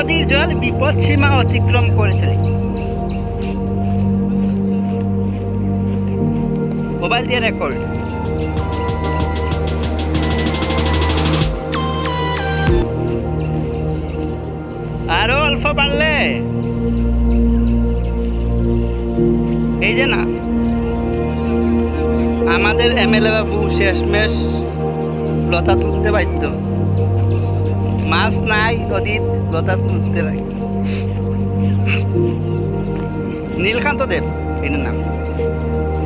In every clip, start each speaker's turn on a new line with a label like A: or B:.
A: নদীর জল বিপদ সীমা অতিক্রম করেছে মোবাইল দিয়ে রেকর্ড আরও অল্প বাড়লে। এই যে না, আমাদের এমএলএ বাবু শেষমেশ লতা তুলতে বাধ্য। মাছ নাই নদীত লতা তুলতে লাগে নীলকান্ত দেব এর নাম।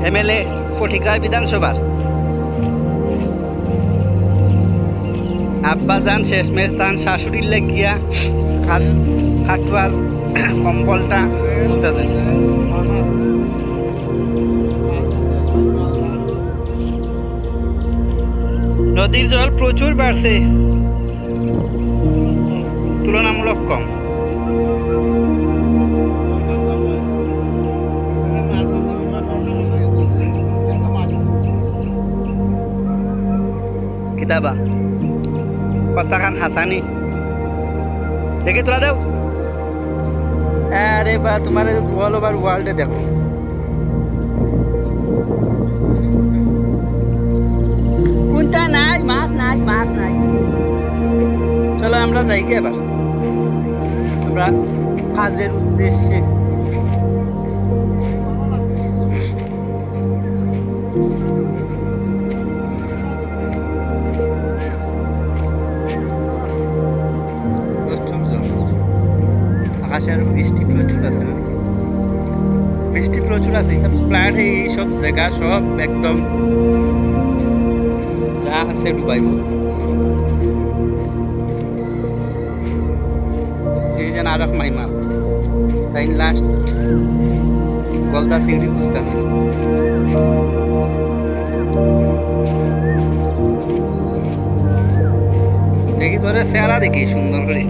A: এমএলএ ফটিকরায় বিধানসভার। আব্বা যান শেষমেশ তান শাশুড়ির লাগিয়া হাত হাটুয়ার কম্বলটা তুলতে নদীর জল প্রচুর বাড়ছে। তুলনামূলক কম। কিতাবা কথাখান হাসানি। দেখে তোলা দেও। আরে বা, তোমার অল ওভার ওয়ার্ল্ডে দেখো। কোনটা নাই? মাছ নাই মাছ নাই। চলো আমরা যাই কি এবার? আমরা কাজের উদ্দেশ্যে আকাশে আরও বৃষ্টি প্রচুর আছে? বৃষ্টি প্রচুর আছে প্লান্ট এইসব জায়গা সব একদম যা আছে ডুবাইব। এই যে নারক মাইমা, তাই লাস্ট গলদা চিংড়ি খুঁজতেছে। দেখি তোরে চেহারা দেখি সুন্দর করে।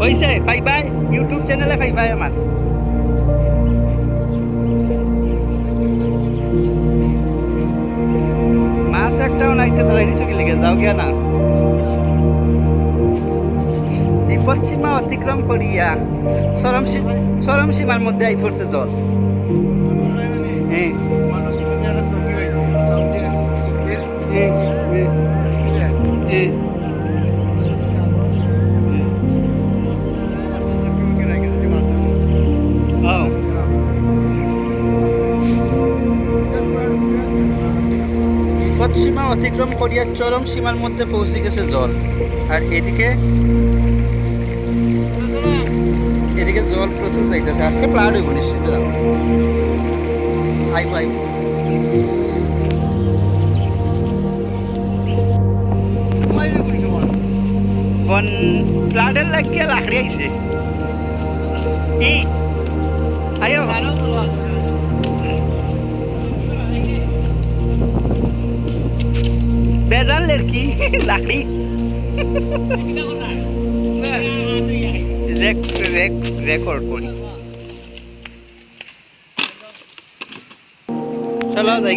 A: হয়েছে পাই বাই ইউটিউব চ্যানেলে পাই বাই আমার মাছ একটাও নাইতে ধরে নিছো কি লেগে যাও গিয়া না? বিপদ সীমা অতিক্রম করিয়া চরম সীমার মধ্যে আই পড়ছে জল। হ্যাঁ, অতিক্রম করিয়া চরম সীমার মধ্যে পৌঁছে গেছে জল। আর এদিকে এদিকে জল প্রচুর যাইতেছে। আজকে প্লাট হইব নিশ্চিত বন প্লাটের লাগিয়ে লাকড়ি আইছে? লড়কি লাকড়ি রেকর্ড করি। চলো যাই